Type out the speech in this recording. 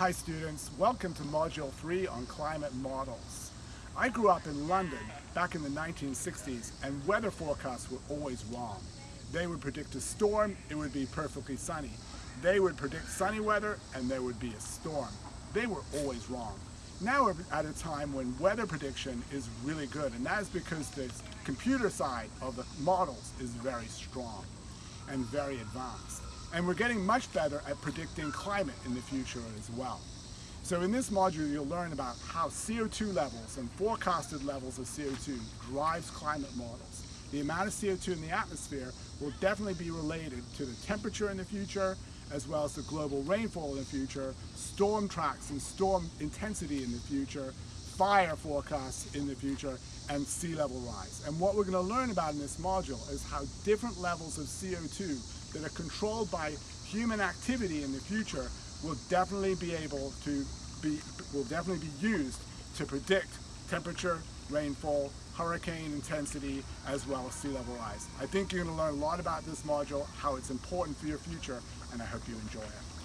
Hi students, welcome to Module 3 on Climate Models. I grew up in London back in the 1960s and weather forecasts were always wrong. They would predict a storm, it would be perfectly sunny. They would predict sunny weather and there would be a storm. They were always wrong. Now we're at a time when weather prediction is really good and that is because the computer side of the models is very strong and very advanced. And we're getting much better at predicting climate in the future as well. So in this module, you'll learn about how CO2 levels and forecasted levels of CO2 drives climate models. The amount of CO2 in the atmosphere will definitely be related to the temperature in the future, as well as the global rainfall in the future, storm tracks and storm intensity in the future, fire forecasts in the future, and sea level rise. And what we're going to learn about in this module is how different levels of CO2 that are controlled by human activity in the future will definitely be able to be, will definitely be used to predict temperature, rainfall, hurricane intensity, as well as sea level rise. I think you're going to learn a lot about this module, how it's important for your future, and I hope you enjoy it.